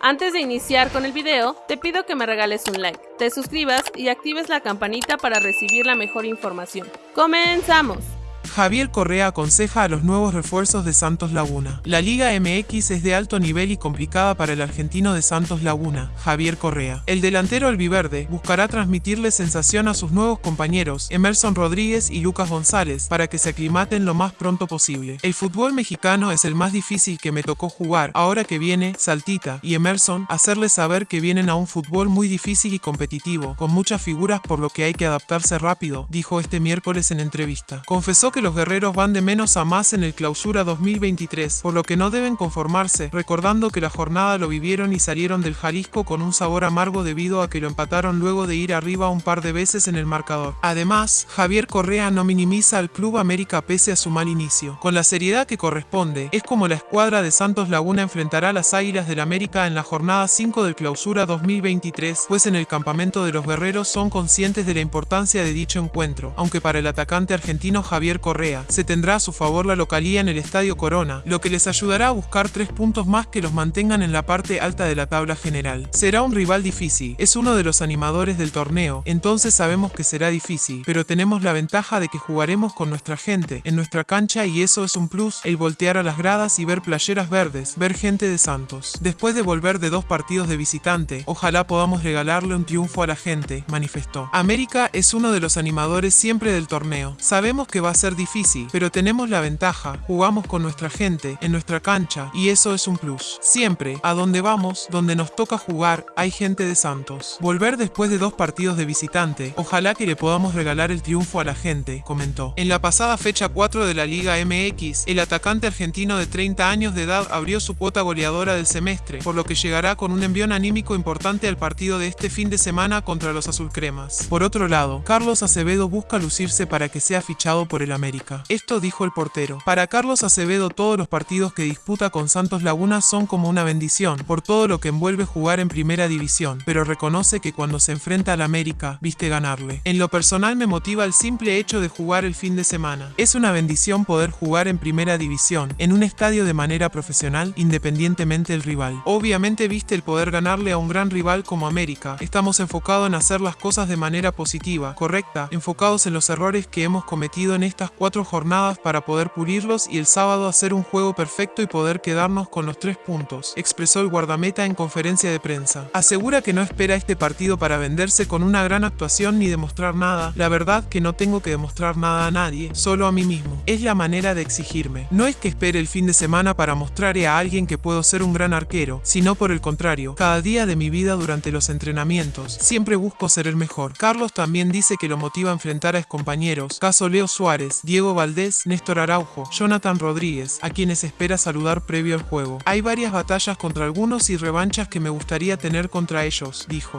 Antes de iniciar con el video, te pido que me regales un like, te suscribas y actives la campanita para recibir la mejor información. ¡Comenzamos! Javier Correa aconseja a los nuevos refuerzos de Santos Laguna. La Liga MX es de alto nivel y complicada para el argentino de Santos Laguna, Javier Correa. El delantero albiverde buscará transmitirle sensación a sus nuevos compañeros, Emerson Rodríguez y Lucas González, para que se aclimaten lo más pronto posible. El fútbol mexicano es el más difícil que me tocó jugar, ahora que viene Saltita y Emerson, hacerles saber que vienen a un fútbol muy difícil y competitivo, con muchas figuras por lo que hay que adaptarse rápido, dijo este miércoles en entrevista. Confesó que los guerreros van de menos a más en el clausura 2023, por lo que no deben conformarse, recordando que la jornada lo vivieron y salieron del Jalisco con un sabor amargo debido a que lo empataron luego de ir arriba un par de veces en el marcador. Además, Javier Correa no minimiza al Club América pese a su mal inicio. Con la seriedad que corresponde, es como la escuadra de Santos Laguna enfrentará a las Águilas del América en la jornada 5 del clausura 2023, pues en el campamento de los guerreros son conscientes de la importancia de dicho encuentro, aunque para el atacante argentino Javier Correa se tendrá a su favor la localía en el Estadio Corona, lo que les ayudará a buscar tres puntos más que los mantengan en la parte alta de la tabla general. Será un rival difícil, es uno de los animadores del torneo, entonces sabemos que será difícil, pero tenemos la ventaja de que jugaremos con nuestra gente, en nuestra cancha y eso es un plus, el voltear a las gradas y ver playeras verdes, ver gente de Santos. Después de volver de dos partidos de visitante, ojalá podamos regalarle un triunfo a la gente, manifestó. América es uno de los animadores siempre del torneo. Sabemos que va a ser difícil, pero tenemos la ventaja, jugamos con nuestra gente, en nuestra cancha, y eso es un plus. Siempre, a donde vamos, donde nos toca jugar, hay gente de Santos. Volver después de dos partidos de visitante, ojalá que le podamos regalar el triunfo a la gente, comentó. En la pasada fecha 4 de la Liga MX, el atacante argentino de 30 años de edad abrió su cuota goleadora del semestre, por lo que llegará con un envión anímico importante al partido de este fin de semana contra los azulcremas. Por otro lado, Carlos Acevedo busca lucirse para que sea fichado por el América. Esto dijo el portero. Para Carlos Acevedo todos los partidos que disputa con Santos Laguna son como una bendición, por todo lo que envuelve jugar en primera división, pero reconoce que cuando se enfrenta al América, viste ganarle. En lo personal me motiva el simple hecho de jugar el fin de semana. Es una bendición poder jugar en primera división, en un estadio de manera profesional, independientemente del rival. Obviamente viste el poder ganarle a un gran rival como América. Estamos enfocados en hacer las cosas de manera positiva, correcta, enfocados en los errores que hemos cometido en cuatro jornadas para poder pulirlos y el sábado hacer un juego perfecto y poder quedarnos con los tres puntos, expresó el guardameta en conferencia de prensa. Asegura que no espera este partido para venderse con una gran actuación ni demostrar nada. La verdad que no tengo que demostrar nada a nadie, solo a mí mismo. Es la manera de exigirme. No es que espere el fin de semana para mostrarle a alguien que puedo ser un gran arquero, sino por el contrario, cada día de mi vida durante los entrenamientos, siempre busco ser el mejor. Carlos también dice que lo motiva a enfrentar a compañeros, caso Leo Suárez, Diego Valdés, Néstor Araujo, Jonathan Rodríguez, a quienes espera saludar previo al juego. Hay varias batallas contra algunos y revanchas que me gustaría tener contra ellos, dijo.